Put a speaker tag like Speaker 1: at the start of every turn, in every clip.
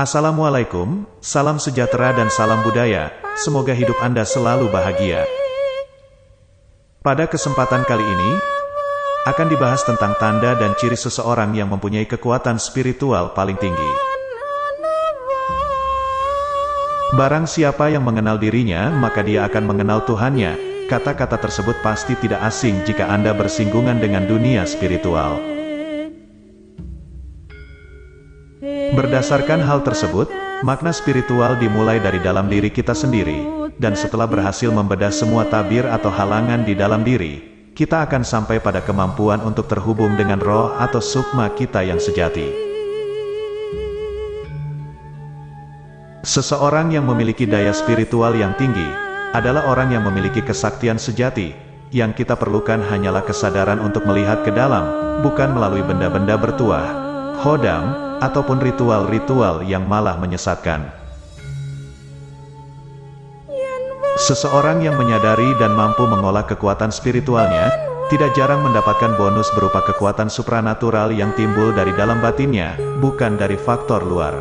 Speaker 1: Assalamualaikum, salam sejahtera dan salam budaya, semoga hidup Anda selalu bahagia. Pada kesempatan kali ini, akan dibahas tentang tanda dan ciri seseorang yang mempunyai kekuatan spiritual paling tinggi. Barang siapa yang mengenal dirinya, maka dia akan mengenal Tuhannya. Kata-kata tersebut pasti tidak asing jika Anda bersinggungan dengan dunia spiritual. Berdasarkan hal tersebut, makna spiritual dimulai dari dalam diri kita sendiri, dan setelah berhasil membedah semua tabir atau halangan di dalam diri, kita akan sampai pada kemampuan untuk terhubung dengan roh atau sukma kita yang sejati. Seseorang yang memiliki daya spiritual yang tinggi, adalah orang yang memiliki kesaktian sejati, yang kita perlukan hanyalah kesadaran untuk melihat ke dalam, bukan melalui benda-benda bertuah, hodam, ataupun ritual-ritual yang malah menyesatkan. Seseorang yang menyadari dan mampu mengolah kekuatan spiritualnya, tidak jarang mendapatkan bonus berupa kekuatan supranatural yang timbul dari dalam batinnya, bukan dari faktor luar.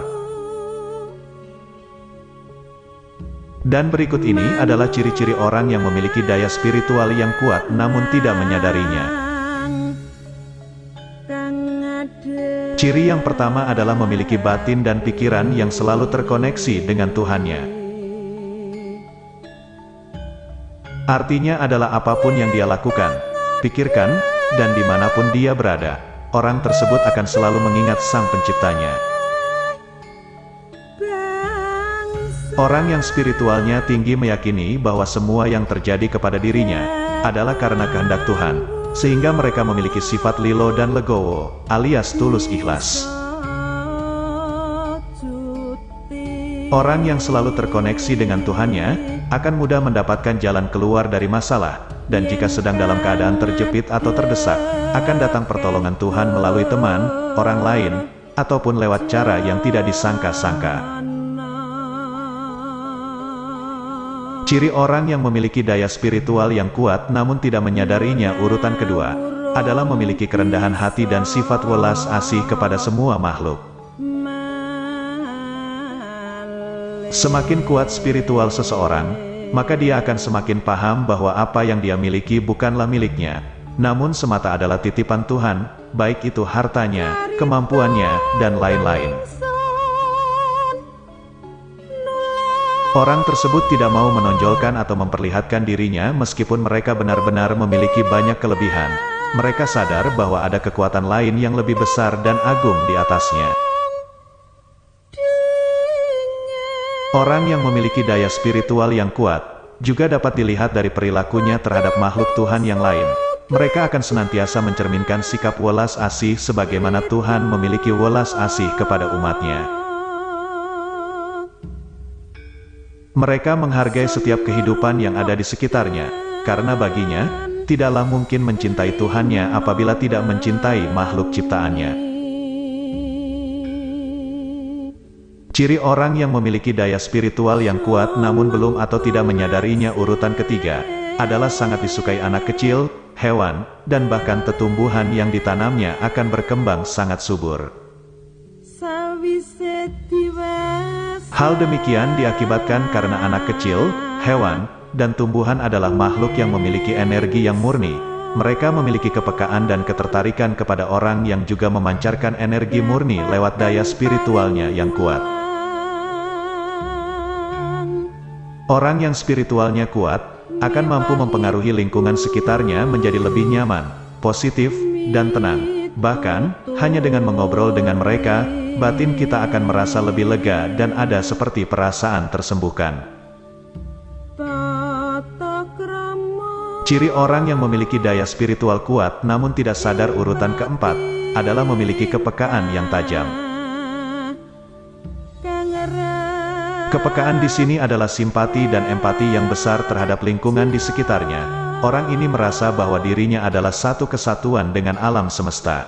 Speaker 1: Dan berikut ini adalah ciri-ciri orang yang memiliki daya spiritual yang kuat namun tidak menyadarinya. Ciri yang pertama adalah memiliki batin dan pikiran yang selalu terkoneksi dengan Tuhannya. Artinya adalah apa pun yang dia lakukan, pikirkan, dan di mana pun dia berada, orang tersebut akan selalu mengingat sang penciptanya. Orang yang spiritualnya tinggi meyakini bahwa semua yang terjadi kepada dirinya, adalah karena kehendak Tuhan, sehingga mereka memiliki sifat lilo dan legowo, alias tulus ikhlas. Orang yang selalu terkoneksi dengan Tuhannya, akan mudah mendapatkan jalan keluar dari masalah, dan jika sedang dalam keadaan terjepit atau terdesak, akan datang pertolongan Tuhan melalui teman, orang lain, ataupun lewat cara yang tidak disangka-sangka. Ciri orang yang memiliki daya spiritual yang kuat namun tidak menyadarinya urutan kedua, adalah memiliki kerendahan hati dan sifat welas asih kepada semua makhluk. Semakin kuat spiritual seseorang, maka dia akan semakin paham bahwa apa yang dia miliki bukanlah miliknya, namun semata adalah titipan Tuhan, baik itu hartanya, kemampuannya, dan lain-lain. Orang tersebut tidak mau menonjolkan atau memperlihatkan dirinya meskipun mereka benar-benar memiliki banyak kelebihan. Mereka sadar bahwa ada kekuatan lain yang lebih besar dan agung di atasnya. Orang yang memiliki daya spiritual yang kuat, juga dapat dilihat dari perilakunya terhadap makhluk Tuhan yang lain. Mereka akan senantiasa mencerminkan sikap welas asih sebagaimana Tuhan memiliki welas asih kepada umatnya. Mereka menghargai setiap kehidupan yang ada di sekitarnya, karena baginya, tidaklah mungkin mencintai Tuhannya apabila tidak mencintai makhluk ciptaannya. Ciri orang yang memiliki daya spiritual yang kuat namun belum atau tidak menyadarinya urutan ketiga, adalah sangat disukai anak kecil, hewan, dan bahkan tetumbuhan yang ditanamnya akan berkembang sangat subur. Hal demikian diakibatkan karena anak kecil, hewan, dan tumbuhan adalah makhluk yang memiliki energi yang murni. Mereka memiliki kepekaan dan ketertarikan kepada orang yang juga memancarkan energi murni lewat daya spiritualnya yang kuat. Orang yang spiritualnya kuat, akan mampu mempengaruhi lingkungan sekitarnya menjadi lebih nyaman, positif, dan tenang. Bahkan, hanya dengan mengobrol dengan mereka, batin kita akan merasa lebih lega dan ada seperti perasaan tersembuhkan. Ciri orang yang memiliki daya spiritual kuat namun tidak sadar urutan keempat, adalah memiliki kepekaan yang tajam. Kepekaan di sini adalah simpati dan empati yang besar terhadap lingkungan di sekitarnya. Orang ini merasa bahwa dirinya adalah satu kesatuan dengan alam semesta.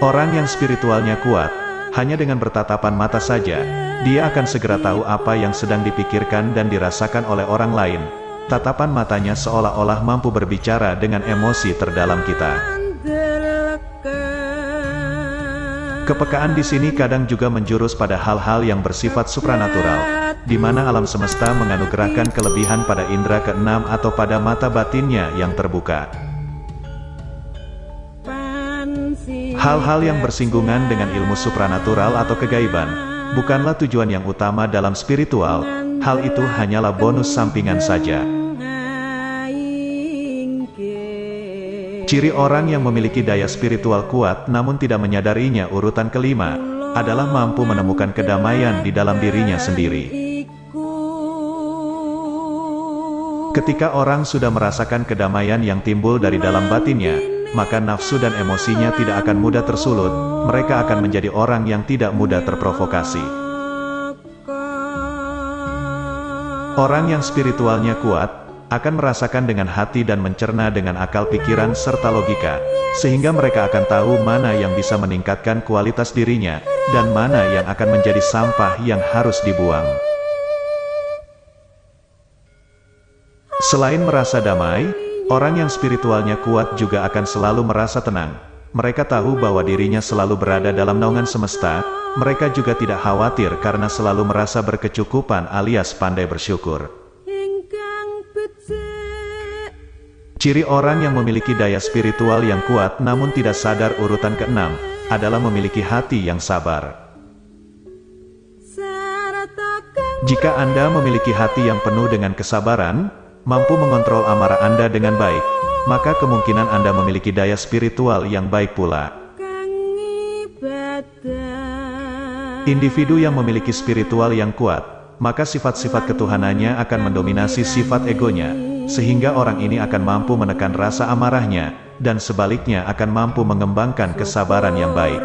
Speaker 1: Orang yang spiritualnya kuat, hanya dengan bertatapan mata saja, dia akan segera tahu apa yang sedang dipikirkan dan dirasakan oleh orang lain. Tatapan matanya seolah-olah mampu berbicara dengan emosi terdalam kita. Kepekaan di sini kadang juga menjurus pada hal-hal yang bersifat supranatural, di mana alam semesta menganugerahkan kelebihan pada indera keenam atau pada mata batinnya yang terbuka. Hal-hal yang bersinggungan dengan ilmu supranatural atau kegaiban, bukanlah tujuan yang utama dalam spiritual, hal itu hanyalah bonus sampingan saja. Ciri orang yang memiliki daya spiritual kuat namun tidak menyadarinya urutan kelima, adalah mampu menemukan kedamaian di dalam dirinya sendiri. Ketika orang sudah merasakan kedamaian yang timbul dari dalam batinnya, maka nafsu dan emosinya tidak akan mudah tersulut, mereka akan menjadi orang yang tidak mudah terprovokasi. Orang yang spiritualnya kuat, akan merasakan dengan hati dan mencerna dengan akal pikiran serta logika, sehingga mereka akan tahu mana yang bisa meningkatkan kualitas dirinya, dan mana yang akan menjadi sampah yang harus dibuang. Selain merasa damai, orang yang spiritualnya kuat juga akan selalu merasa tenang. Mereka tahu bahwa dirinya selalu berada dalam naungan semesta, mereka juga tidak khawatir karena selalu merasa berkecukupan alias pandai bersyukur. Ciri orang yang memiliki daya spiritual yang kuat namun tidak sadar urutan keenam, adalah memiliki hati yang sabar. Jika Anda memiliki hati yang penuh dengan kesabaran, mampu mengontrol amarah Anda dengan baik, maka kemungkinan Anda memiliki daya spiritual yang baik pula. Individu yang memiliki spiritual yang kuat, maka sifat-sifat ketuhanannya akan mendominasi sifat egonya, sehingga orang ini akan mampu menekan rasa amarahnya, dan sebaliknya akan mampu mengembangkan kesabaran yang baik.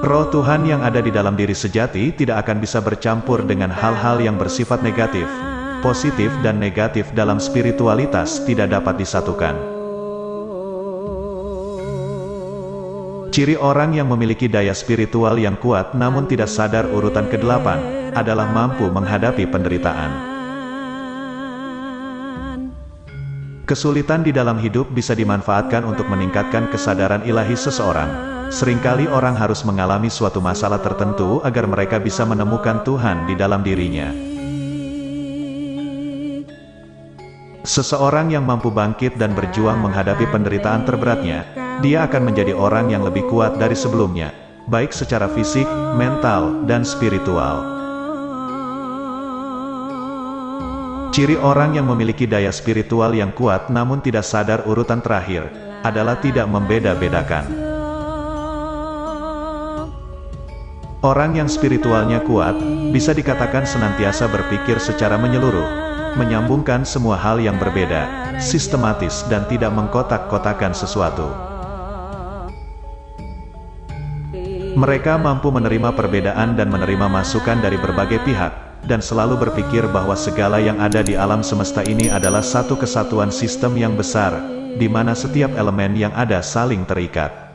Speaker 1: Roh Tuhan yang ada di dalam diri sejati tidak akan bisa bercampur dengan hal-hal yang bersifat negatif. Positif dan negatif dalam spiritualitas tidak dapat disatukan. Ciri orang yang memiliki daya spiritual yang kuat namun tidak sadar urutan kedelapan, adalah mampu menghadapi penderitaan. Kesulitan di dalam hidup bisa dimanfaatkan untuk meningkatkan kesadaran ilahi seseorang. Seringkali orang harus mengalami suatu masalah tertentu agar mereka bisa menemukan Tuhan di dalam dirinya. Seseorang yang mampu bangkit dan berjuang menghadapi penderitaan terberatnya, dia akan menjadi orang yang lebih kuat dari sebelumnya, baik secara fisik, mental, dan spiritual. Ciri orang yang memiliki daya spiritual yang kuat namun tidak sadar urutan terakhir, adalah tidak membeda-bedakan. Orang yang spiritualnya kuat, bisa dikatakan senantiasa berpikir secara menyeluruh, menyambungkan semua hal yang berbeda, sistematis dan tidak mengkotak-kotakan sesuatu. Mereka mampu menerima perbedaan dan menerima masukan dari berbagai pihak, dan selalu berpikir bahwa segala yang ada di alam semesta ini adalah satu kesatuan sistem yang besar, di mana setiap elemen yang ada saling terikat.